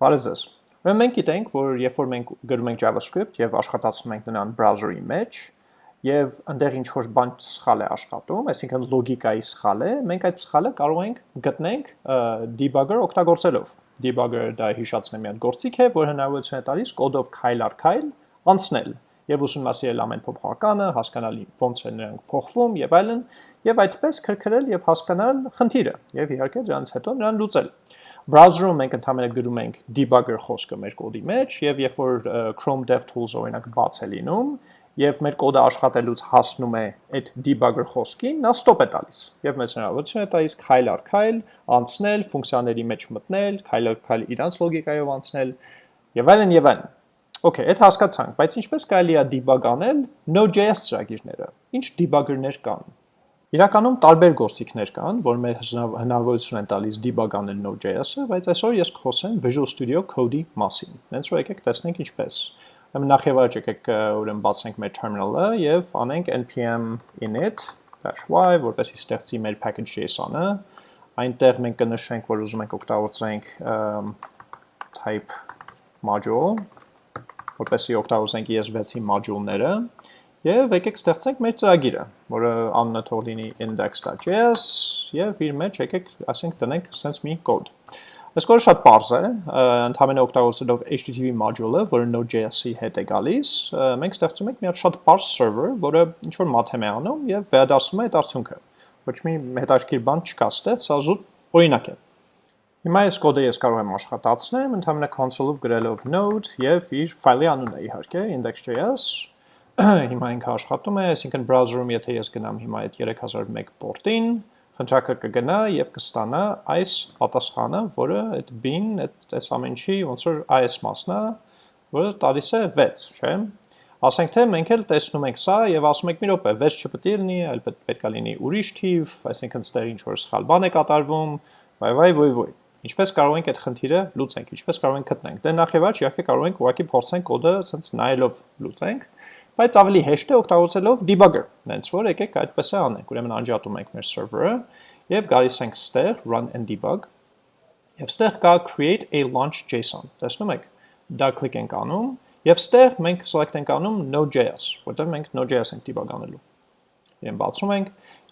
Բարև ձեզ։ Ուրեմն մենք գիտենք, որ երբ որ մենք գրում ենք JavaScript եւ աշխատացնում ենք նրան browser-ի մեջ, եւ այնտեղ ինչ որ բան սխալ է աշխատում, այսինքն լոգիկայի սխալ է, մենք այդ սխալը կարող ենք գտնենք debugger օգտագործելով։ Debugger-ը դա հիշացնեմ մի հատ գործիք է, որ հնարավորություն է տալիս կոդով քայլ առ քայլ անցնել եւ ուսումնասիրել ամեն փոփոխականը, հասկանալ ոնց է նրանք փոխվում եւ այլն, եւ այդպես քրքրել եւ հասկանալ խնդիրը եւ իհարկե դրանից հետո նրան լուծել։ Browser-ում մենք ընդհանրապես գրում ենք debugger խոսքը մեր կոդի մեջ եւ երբ որ Chrome DevTools օրինակ բաց է լինում եւ մեր կոդը աշխատելուց հասնում է այդ debugger խոսքին, նա stop է տալիս եւ մեզ հնարավորություն է տալիս քայլ առ քայլ անցնել, ֆունկցիաների մեջ մտնել, քայլ առ քայլ իրանց լոգիկայով անցնել եւ այլն եւ այլն։ Okay, այդ հասկացանք, բայց ինչպես կարելի է debug անել Node.js ծրագիրները։ Ինչ debugger-ներ կան։ Իրականում տարբեր գործիքներ կան, որ մեր հնարավորություն են տալիս debug անել Node.js-ը, բայց այսօր ես կխոսեմ Visual Studio Code-ի մասին։ Հենց որ եկեք տեսնենք ինչպես։ Ուրեմն նախ եւ առաջ եկեք ուրեմն բացենք մեր terminal-ը եւ անենք npm init-y, որպեսզի ստեղծի մեր package.json-ը։ Այնտեղ մենք կնշենք, որ ուզում ենք օգտագործենք type module, որպեսզի օգտագործենք ES6-ի module-ները Եվ եկեք ստեղծենք մեր ծրագիրը, որը անունը թող լինի index.js եւ իր մեջ եկեք ասենք տնենք sense մի կոդ։ Այս կոդը շատ པարզ է, ընդհանրապես օգտագործելով HTTP module-ը, որը Node.js-ի հետ է գալիս, մենք ստեղծում ենք մի հատ շատ པարզ server, որը ինչ որ math-եմ է անում եւ վերադասում է այդ արդյունքը։ Ոչ մի հետաքրքիր բան չկա ստեղ, սա զուտ օրինակ է։ Հիմա այս կոդը ես կարող եմ աշխատացնեմ, ընդհանրապես console-ով գրելով node եւ իր ֆայլի անունը իհարկե index.js հիմա ինքը աշխատում է, այսինքն browser-ում եթե ես գնամ հիմա այդ 3001 port-ին, խնդրակը կգնա եւ կստանա այս պատասխանը, որը այդ bin, այդ այս ամենի ոնց որ այս մասն է, որը տալիս է 6, չէ՞։ Ասենք թե մենք էլ տեսնում ենք սա եւ ասում ենք մի րոպե 6 չպետք է լինի, այլ պետք է լինի ուրիշ թիվ, այսինքն ստեղ ինչ որ սխալ բան է կատարվում, վայ վայ ոյ ոյ։ Ինչպես կարող ենք այդ խնդիրը լուծենք, ինչպես կարող ենք գտնենք։ Դե նախ եւ առաջ իհարկե կարող ենք ուղղակի փորձենք կոդը ցած նայելով լուծենք բայց ավելի հեշտ է օգտագործելով debugger, հենց որ եկեք այդպես է անենք, ուրեմն անջատում ենք մեր server-ը եւ գալիս ենք ստեղ run and debug եւ ստեղ կա create a launch.json, տեսնում եք, դա կլիկ ենք անում եւ ստեղ մենք select ենք անում node.js, որտեղ մենք node.js ենք debug անելու։ Իրեն բացում ենք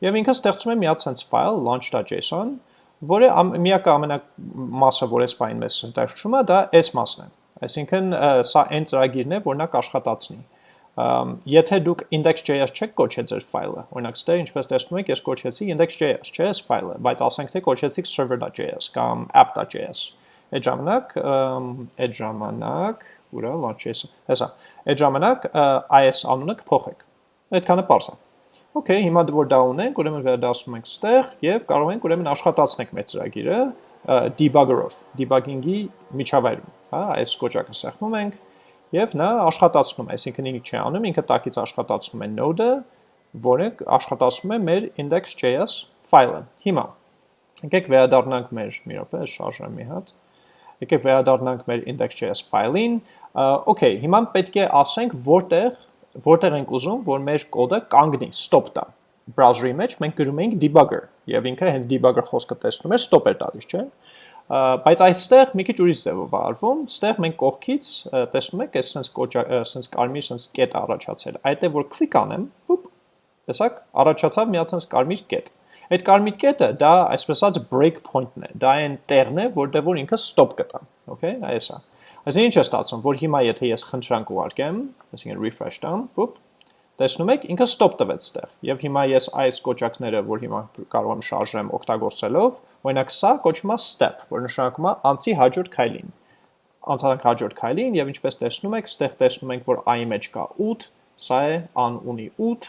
եւ ինքը ստեղծում է մի հատ sense file launch.json, որը միակը ամենամասը, որ այս բանին մեզ ընտաշում է, դա այս մասն է։ Այսինքն սա այն ծրագիրն է, որ նա կաշխատացնի եթե դուք index.js չեք կոչել ձեր ֆայլը, օրինակ ստեղ ինչպես տեսնում եք, ես կոչեցի index.js, չէ, այս ֆայլը, բայց ասենք թե կոչեցիք server.js կամ app.js։ Այդ ժամանակ, այդ ժամանակ, ուրա launch.js, հեսա, այդ ժամանակ is անունը կփոխեք։ Այդքանը པարզ է։ Okay, հիմա որ դա ունենք, ուրեմն վերադասում ենք ստեղ եւ կարող ենք ուրեմն աշխատացնենք մեր ծրագիրը debugger-ով, debugging-ի միջավայրում, հա, այս կոճակը սեղմում ենք եւ նա աշխատացնում է, այսինքն ինչ չի անում, ինքը տակից աշխատացնում է node-ը, որը աշխատացնում է մեր index.js ֆայլը։ Հիմա եկեք վերադառնանք մեր մի րոպե, շարժեմ մի հատ։ Եկեք վերադառնանք մեր index.js ֆայլին։ Okay, հիմա պետք է ասենք որտեղ որտեղ ենք ուզում, որ մեր կոդը կանգնի, stop տա։ Browser-ի մեջ մենք գրում ենք debugger, եւ ինքը հենց debugger խոսքը տեսնում է stop է տալիս, չէ՞ բայց այստեղ մի քիչ ուրիշ ձևով արվում, ստեղ մենք կողքից տեսնում եք, այս sense կոճա, sense կարմիր sense կետ առաջացել։ Այդ է որ կլիկ անեմ, հուպ, տեսակ, առաջացավ մի հատ sense կարմիր կետ։ Այդ կարմիր կետը դա այսպես ասած break point-ն է, դա այն տեղն է, որտեղ որ ինքը stop կտա, okay, այս է։ Այսինքն ինչ է ստացվում, որ հիմա եթե ես խնդրանք ուղարկեմ, այսինքն refresh տամ, հուպ, Տեսնում եք, ինքը stop տվեց ստեղ։ Եվ հիմա ես այս կոճակները, որ հիմա կարող եմ շարժեմ օգտագործելով, օրինակ սա կոչվում է step, որ նշանակում է անցի հաջորդ քայլին։ Անցանք հաջորդ քայլին եւ ինչպես տեսնում եք, ստեղ տեսնում ենք, որ i-ի մեջ կա 8, սա է ան ունի 8,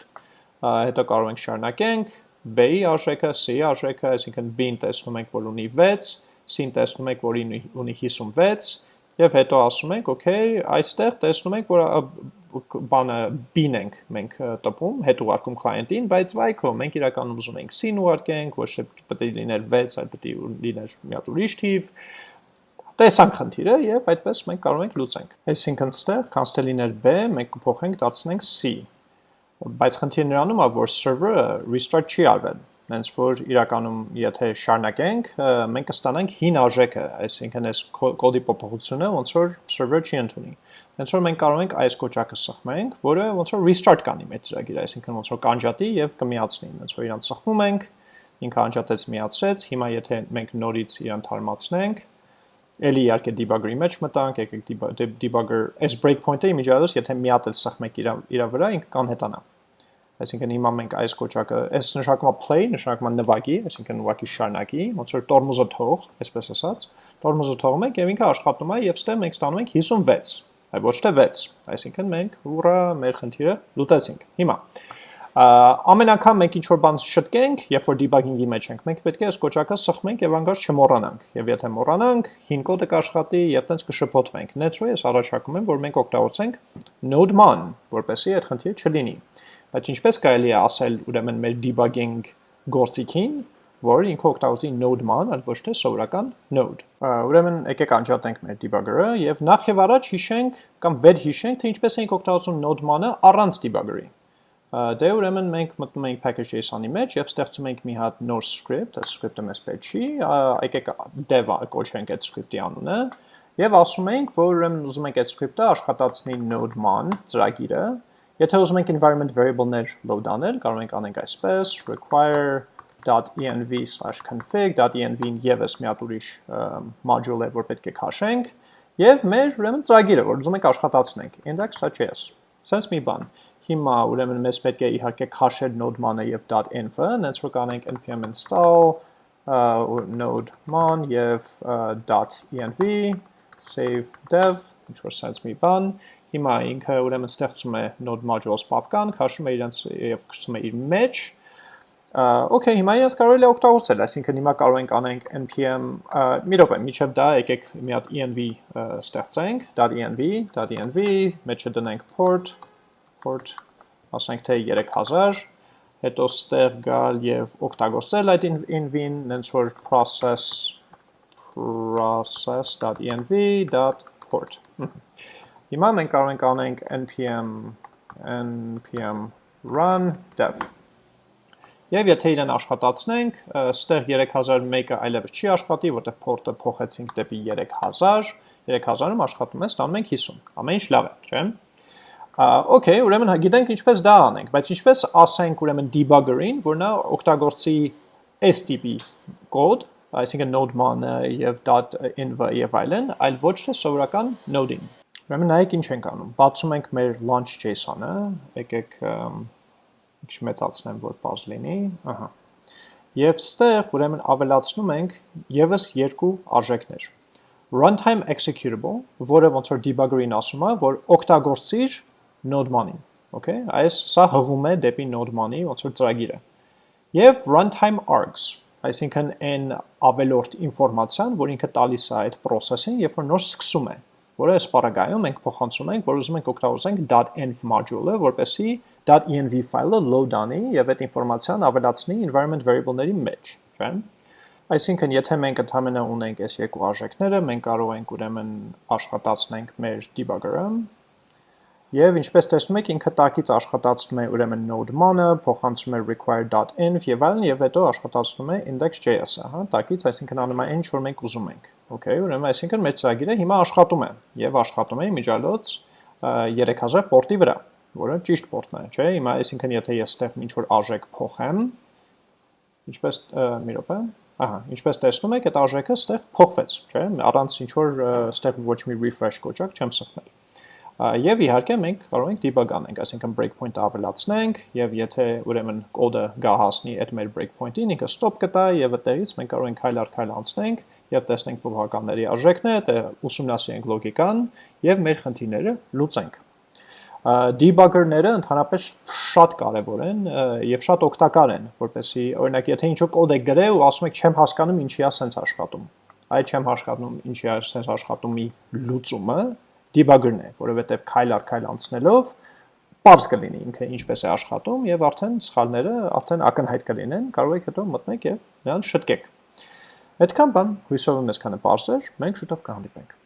հետո կարող ենք շարունակենք, b-ի արժեքը, c-ի արժեքը, այսինքն b-ին տեսնում ենք, որ ունի 6, c-ին տեսնում ենք, որ ունի 56, եւ հետո ասում ենք, okay, այստեղ տեսնում ենք, որ բանը bin ենք մենք տպում, հետ ուղարկում client-ին, բայց վայքո մենք իրականում ուզում ենք sin ուղարկենք, ոչ թե պետք է լիներ 6, այլ պետք է լիներ մի հատ ուրիշ թիվ։ Տեսանք խնդիրը եւ այդպես մենք կարող ենք լուծենք։ Այսինքն ստեղ const լիներ b, մենք կփոխենք դարձնենք c։ Բայց խնդիրը նրանում է, որ server-ը restart չի արվել։ նենց որ իրականում եթե շարունակենք, մենք կստանանք հին արժեքը, այսինքն այս կոդի փոփոխությունը ոնց որ server չի ընդունի։ Հենց որ մենք կարող ենք այս կոճակը սխմենք, որը ոնց որ restart կանի մեր ծրագիրը, այսինքն ոնց որ կանջատի եւ կմիացնի։ Հենց որ իրան սխմում ենք, ինքը անջատեց միացրեց, հիմա եթե մենք նորից իրան թարմացնենք, Էլի իհարկե debugger-ի մեջ մտանք, եկեք debugger այս breakpoint-ը իմիջիայլոց եթե մի հատ էլ սխմեք իր իր վրա, ինքը կանհետանա։ Այսինքն հիմա մենք այս կոճակը, այս նշանակում է play, նշանակում է նվագի, այսինքն ուղակի շարունակի, ոնց որ տորմուզը թող, այսպես ասած, տորմուզը թողում ենք եւ ինքը աշխատում է եւ ստե մենք ստանում ենք 56, այլ ոչ թե 6, այսինքն մենք ուրա մեր խնդիրը լուծեցինք։ Հիմա ամեն անգամ մենք ինչ որ բան շտկենք, երբ որ debug-ing-ի մեջ ենք, մենք պետք է այս կոճակը սխմենք եւ անգամ չմոռանանք։ Եվ եթե մոռանանք, հին կոդը կաշխատի եւ տենց կշփոթվենք։ Նեցրո ես առաջարկում եմ, որ մենք օգտագործենք node-man, որպեսզի այդ խնդիրը չլինի։ Բայց ինչպես կարելի է ասել ուրեմն մեր debugging գործիքին, որ ինքը օգտագործի node-ման, այլ ոչ թե սովորական node։ Ուրեմն եկեք անջատենք մեր debugger-ը եւ նախ եւ առաջ հիշենք կամ վեր հիշենք, թե ինչպես ենք օգտագործում node-մանը առանց debugger-ի։ Դե ուրեմն մենք մտնում ենք package.json-ի մեջ եւ ստեղծում ենք մի հատ նոր script, այս script-ը մեզ պետք չի, եկեք dev կոչենք այդ script-ի անունը եւ ասում ենք, որ ուրեմն ուզում ենք այդ script-ը աշխատացնի node-man ծրագիրը Եթե ուզում ենք environment variable-ներ load անել, կարող ենք անենք այսպես require.env/config.env-ին եւս մի հատ ուրիշ module է, որ պետք է քաշենք, եւ մեր ուրեմն ծրագիրը, որ ուզում ենք աշխատացնենք, index.js։ Սենց մի բան։ Հիմա ուրեմն մեզ պետք է իհարկե քաշել node-man-ը եւ .env-ը, հենց որ կանենք npm install node-man եւ .env save dev, ինչ որ սենց մի բան, Հիմա ինքը ուրեմն ստեղծում է node modules պապկան, քաշում է իրենց եւ կցում է իր մեջ։ Okay, հիմա իրենց կարելի է օգտագործել, այսինքն հիմա կարող ենք անենք npm մի րոպե, միջև դա եկեք մի հատ env ստեղծենք, .env, .env, մեջը դնենք port, port, ասենք թե 3000, հետո ստեղ գալ եւ օգտագործել այդ env-ին, նենց որ process process.env.port Հիմա մենք կարող ենք անենք npm npm run dev Եվ եթե իրեն աշխատացնենք, ստեղ 3001-ը այլևս չի աշխատի, որտեղ port-ը փոխեցինք դեպի 3000, 3000-ում աշխատում է, ստանում ենք 50։ Ամեն ինչ լավ է, չէ՞։ Okay, ուրեմն գիտենք ինչպես դա անենք, բայց ինչպես ասենք ուրեմն debugger-ին, որ նա օգտագործի այս տիպի կոդ, այսինքն node-man-ը եւ .env եւ այլն, այլ ոչ թե սովորական node-ին։ Ուրեմն նայեք ինչ ենք անում։ Բացում ենք մեր launch JSON-ը, եկեք ինչ մեծացնեմ, որ բազ լինի, ահա։ Եվ ստեղ ուրեմն ավելացնում ենք եւս երկու արժեքներ։ Runtime executable, որը ոնց որ debugger-ին ասում է, որ օգտագործիր node-man-ին, okay? Այս սա հղում է դեպի node-man-ի ոնց որ ծրագիրը։ Եվ runtime args, այսինքն այն ավելորդ ինֆորմացիան, որ ինքը տալիս է այդ process-ին, երբ որ նոր սկսում է որը այս պարագայում մենք փոխանցում ենք, որ ուզում ենք օգտագործենք .env module-ը, որպեսզի .env ֆայլը load անի եւ այդ ինֆորմացիան ավելացնի environment variable-ների մեջ, չէ՞։ Այսինքն, եթե մենք ընդհանրապես ունենք այս երկու արժեքները, մենք կարող ենք ուրեմն աշխատացնենք մեր debugger-ը Եվ ինչպես տեսնում եք, ինքը տակից աշխատացնում է ուրեմն node-man-ը, փոխանցում է require.env եւ այլն եւ հետո աշխատացնում է index.js-ը, հա, տակից, այսինքն անում է ինչ որ մենք ուզում ենք։ Okay, ուրեմն այսինքն մեր ծրագիրը հիմա աշխատում է եւ աշխատում է միջալոց 3000 պորտի վրա, որը ճիշտ պորտն է, չէ՞։ Հիմա այսինքն եթե ես ստեղ ինչ որ արժեք փոխեմ, ինչպես մի րոպե, ահա, ինչպես տեսնում եք, այդ արժեքը ստեղ փոխվեց, չէ՞։ Առանց ինչ որ ստեղ ոչ մի refresh կոճակ չեմ սխմել։ Եվ իհարկե մենք կարող ենք debug անենք, այսինքն breakpoint-ը ավելացնենք եւ եթե ուրեմն կոդը գա հասնի այդ մեր breakpoint-ին, ինքը stop կտա եւ այդտեղից մենք կարող ենք քայլ առ քայլ անցնենք եւ տեսնենք փոփոխականների արժեքները, թե ուսումնասիրենք լոգիկան եւ մեր խնդիրները լուծենք։ Debugger-ները ընդհանրապես շատ կարևոր են եւ շատ օգտակար են, որպեսզի օրինակ եթե ինչ-որ կոդ եք գրել ու ասում եք չեմ հասկանում ինչի է սենց աշխատում, այդ չեմ հասկանում ինչի է սենց աշխատումի լուծումը debugger-ն է, որովհետեւ քայլ առ քայլ անցնելով պարզ կլինի ինքը ինչպես է աշխատում եւ արդեն սխալները արդեն ակնհայտ կլինեն, կարող եք հետո մտնեք եւ նրան շտկեք։ Այդքան բան, հույսով եմ այսքանը պարզ էր, մենք շուտով կհանդիպենք։